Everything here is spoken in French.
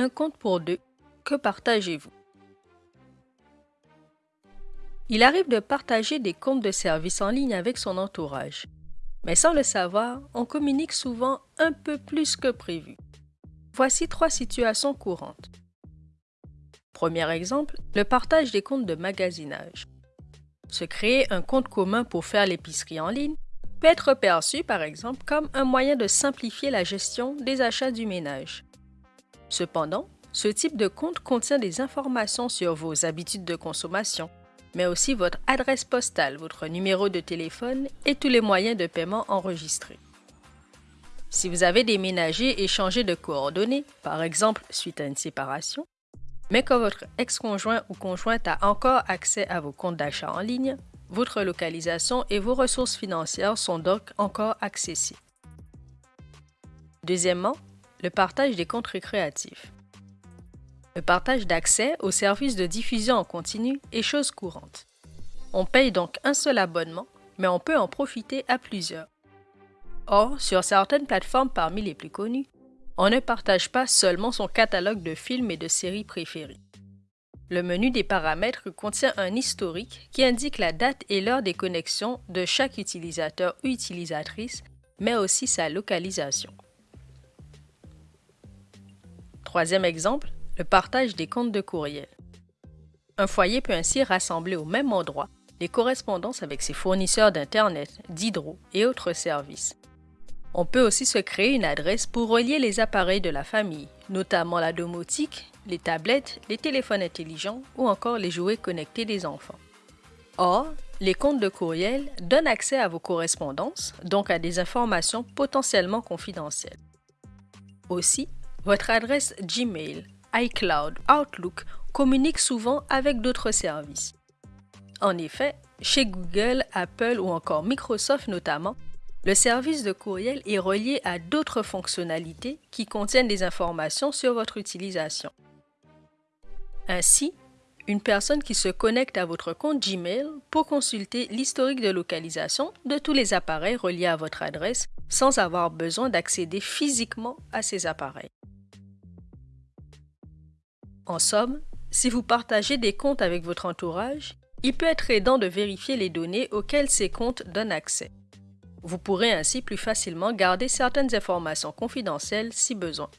un compte pour deux. Que partagez-vous? Il arrive de partager des comptes de services en ligne avec son entourage. Mais sans le savoir, on communique souvent un peu plus que prévu. Voici trois situations courantes. Premier exemple, le partage des comptes de magasinage. Se créer un compte commun pour faire l'épicerie en ligne peut être perçu, par exemple, comme un moyen de simplifier la gestion des achats du ménage. Cependant, ce type de compte contient des informations sur vos habitudes de consommation, mais aussi votre adresse postale, votre numéro de téléphone et tous les moyens de paiement enregistrés. Si vous avez déménagé et changé de coordonnées, par exemple suite à une séparation, mais que votre ex-conjoint ou conjointe a encore accès à vos comptes d'achat en ligne, votre localisation et vos ressources financières sont donc encore accessibles. Deuxièmement, le partage des comptes récréatifs. Le partage d'accès aux services de diffusion en continu est chose courante. On paye donc un seul abonnement, mais on peut en profiter à plusieurs. Or, sur certaines plateformes parmi les plus connues, on ne partage pas seulement son catalogue de films et de séries préférés. Le menu des paramètres contient un historique qui indique la date et l'heure des connexions de chaque utilisateur ou utilisatrice, mais aussi sa localisation. Troisième exemple, le partage des comptes de courriel. Un foyer peut ainsi rassembler au même endroit les correspondances avec ses fournisseurs d'Internet, d'hydro et autres services. On peut aussi se créer une adresse pour relier les appareils de la famille, notamment la domotique, les tablettes, les téléphones intelligents ou encore les jouets connectés des enfants. Or, les comptes de courriel donnent accès à vos correspondances, donc à des informations potentiellement confidentielles. Aussi, votre adresse Gmail, iCloud, Outlook communique souvent avec d'autres services. En effet, chez Google, Apple ou encore Microsoft notamment, le service de courriel est relié à d'autres fonctionnalités qui contiennent des informations sur votre utilisation. Ainsi, une personne qui se connecte à votre compte Gmail peut consulter l'historique de localisation de tous les appareils reliés à votre adresse sans avoir besoin d'accéder physiquement à ces appareils. En somme, si vous partagez des comptes avec votre entourage, il peut être aidant de vérifier les données auxquelles ces comptes donnent accès. Vous pourrez ainsi plus facilement garder certaines informations confidentielles si besoin.